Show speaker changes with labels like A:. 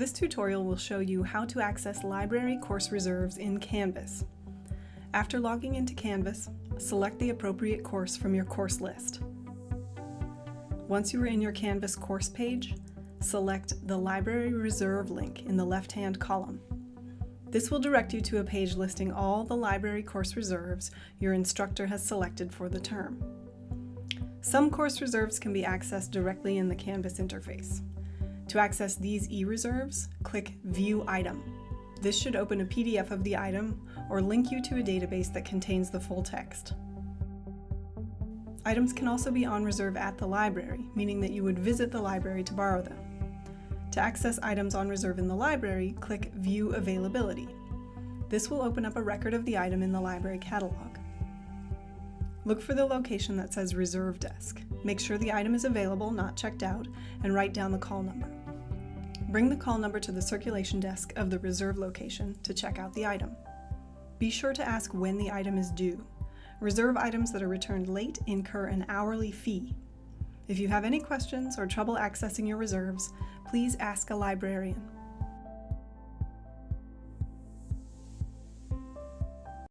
A: This tutorial will show you how to access library course reserves in Canvas. After logging into Canvas, select the appropriate course from your course list. Once you are in your Canvas course page, select the Library Reserve link in the left-hand column. This will direct you to a page listing all the library course reserves your instructor has selected for the term. Some course reserves can be accessed directly in the Canvas interface. To access these e-reserves, click View Item. This should open a PDF of the item or link you to a database that contains the full text. Items can also be on reserve at the library, meaning that you would visit the library to borrow them. To access items on reserve in the library, click View Availability. This will open up a record of the item in the library catalog. Look for the location that says Reserve Desk. Make sure the item is available, not checked out, and write down the call number. Bring the call number to the circulation desk of the reserve location to check out the item. Be sure to ask when the item is due. Reserve items that are returned late incur an hourly fee. If you have any questions or trouble accessing your reserves, please ask a librarian.